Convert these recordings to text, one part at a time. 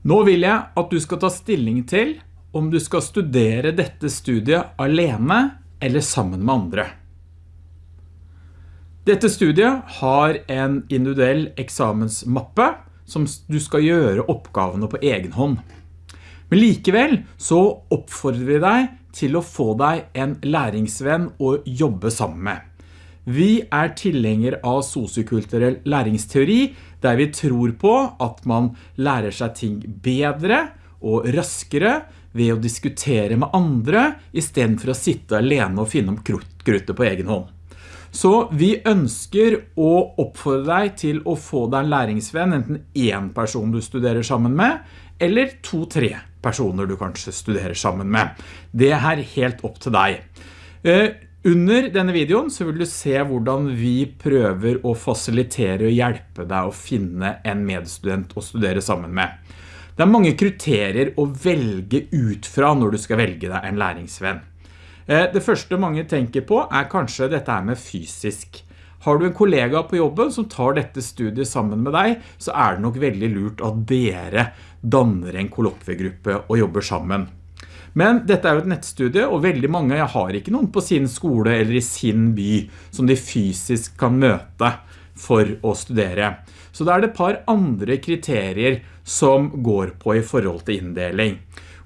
Nå vil jeg at du skal ta stilling til om du skal studere dette studiet alene eller sammen med andre. Dette studiet har en individuell eksamensmappe som du skal gjøre oppgavene på egen hånd. Men likevel så oppfordrer vi deg til å få deg en læringsvenn å jobbe sammen med. Vi er tilhenger av sosiokulturell læringsteori, der vi tror på at man lærer seg ting bedre og raskere ved å diskutere med andre, i stedet for å sitte alene og finne om kruttet på egen hånd. Så vi ønsker å oppfordre deg til å få deg en læringsvenn, enten én person du studerer sammen med, eller to-tre personer du kanskje studerer sammen med. Det er helt opp til deg. Under denne videoen så vil du se hvordan vi prøver å fasilitere og hjelpe deg å finne en medstudent å studere sammen med. Det er mange kriterier å velge ut fra når du skal velge deg en læringsvenn. Eh, det første mange tenker på er kanskje dette med fysisk. Har du en kollega på jobben som tar dette studiet sammen med deg, så er det nok veldig lurt at dere danner en kollokviegruppe og jobber sammen. Men dette er jo et nettstudie, og veldig mange har ikke noen på sin skole eller i sin by som de fysisk kan møte for å studere. Så da er det et par andre kriterier som går på i forhold til inndeling.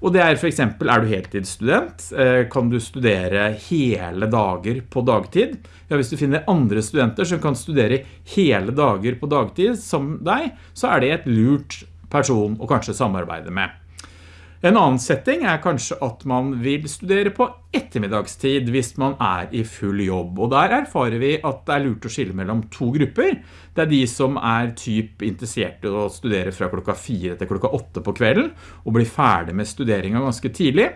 Og det er for eksempel, er du heltidsstudent, eh, kan du studere hele dager på dagtid? Ja, hvis du finner andre studenter som kan studere hele dager på dagtid som deg, så er det et lurt person å kanskje samarbeide med. En annen setting er kanskje at man vil studere på ettermiddagstid hvis man er i full jobb, og der erfarer vi at det er lurt å skille mellom to grupper. Det er de som er typ interessert i å studere fra klokka 4 til klokka 8 på kvelden, og blir ferdig med studeringen ganske tidlig.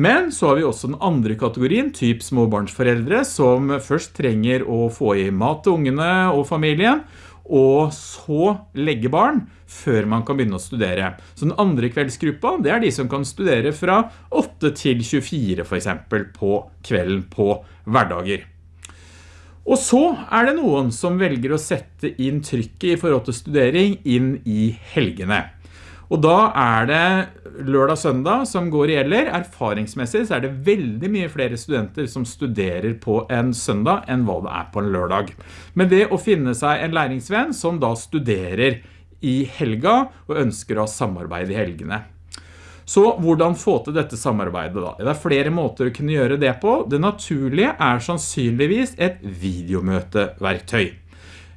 Men så har vi også den andre kategorien, typ småbarnsforeldre, som først trenger å få i mat til ungene og familien, og så legge barn før man kan begynne å studere. Så den andre kveldsgruppa, det er de som kan studere fra 8 til 24 for eksempel på kvelden på hverdager. Og så er det noen som velger å sette inn trykket i forhold til studering inn i helgene. Og da er det lørdag-søndag som går i gjelder. Erfaringsmessig så er det veldig mye flere studenter som studerer på en søndag enn hva det er på en lørdag. Men det å finne seg en læringsvenn som da studerer i helga og ønsker å ha samarbeid i helgene. Så hvordan få til dette samarbeidet da? Det er flere måter å kunne gjøre det på. Det naturlige er sannsynligvis et videomøteverktøy.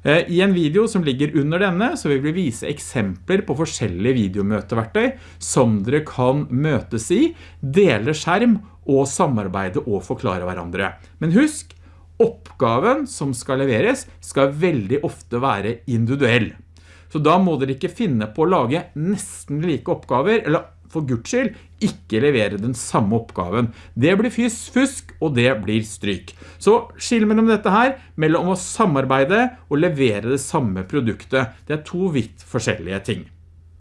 Eh, I en video som ligger under denne så vil vi vise eksempler på forskjellige videomøteverktøy som dere kan møtes i, dele skjerm og samarbeide og forklare hverandre. Men husk, oppgaven som skal leveres skal veldig ofte være individuell. Så da må dere ikke finne på å lage nesten like oppgaver, eller for Guds skyld ikke levere den samme oppgaven. Det blir fusk, og det blir stryk. Så skill mellom dette her, mellom å samarbeide og levere det samme produktet. Det er to vidt forskjellige ting.